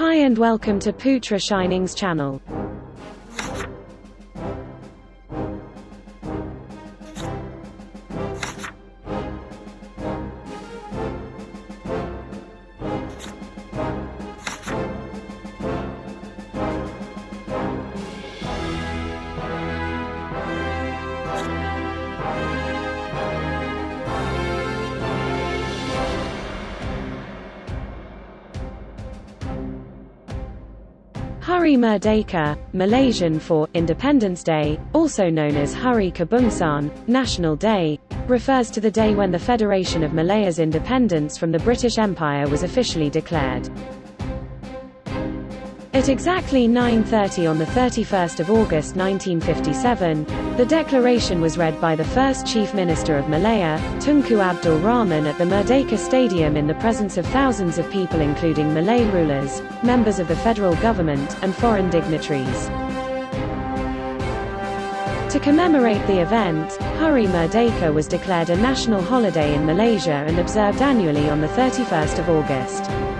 Hi and welcome to Putra Shining's channel. Hari Merdeka, Malaysian for Independence Day, also known as Hari Kebangsaan, National Day, refers to the day when the Federation of Malaya's independence from the British Empire was officially declared. At exactly 9.30 on the 31st of August 1957, the declaration was read by the first Chief Minister of Malaya, Tunku Abdul Rahman at the Merdeka Stadium in the presence of thousands of people including Malay rulers, members of the federal government, and foreign dignitaries. To commemorate the event, Hari Merdeka was declared a national holiday in Malaysia and observed annually on the 31st of August.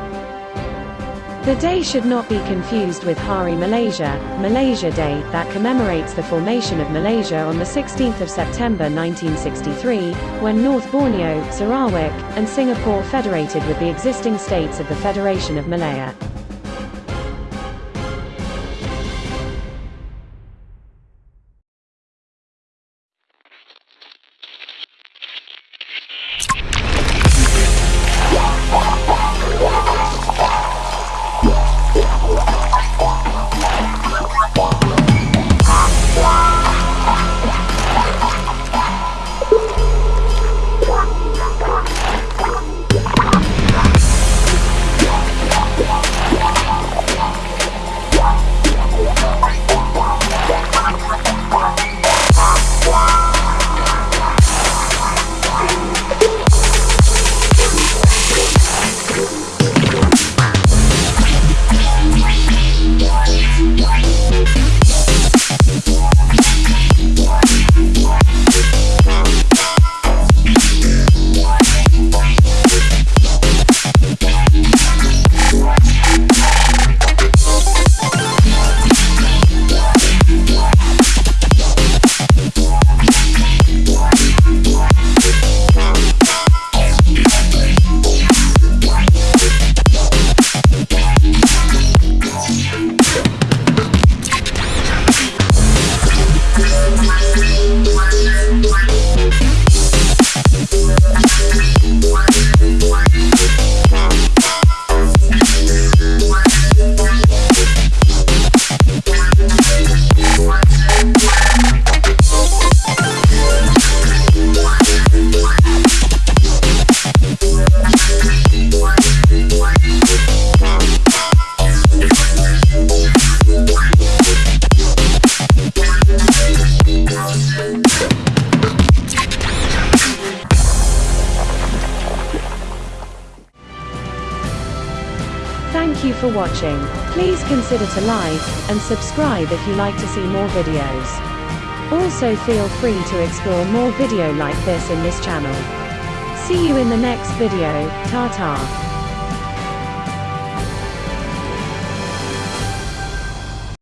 The day should not be confused with Hari Malaysia, Malaysia Day, that commemorates the formation of Malaysia on the 16th of September 1963, when North Borneo, Sarawak, and Singapore federated with the existing states of the Federation of Malaya. Thank you for watching. Please consider to like, and subscribe if you like to see more videos. Also feel free to explore more video like this in this channel. See you in the next video, ta-ta.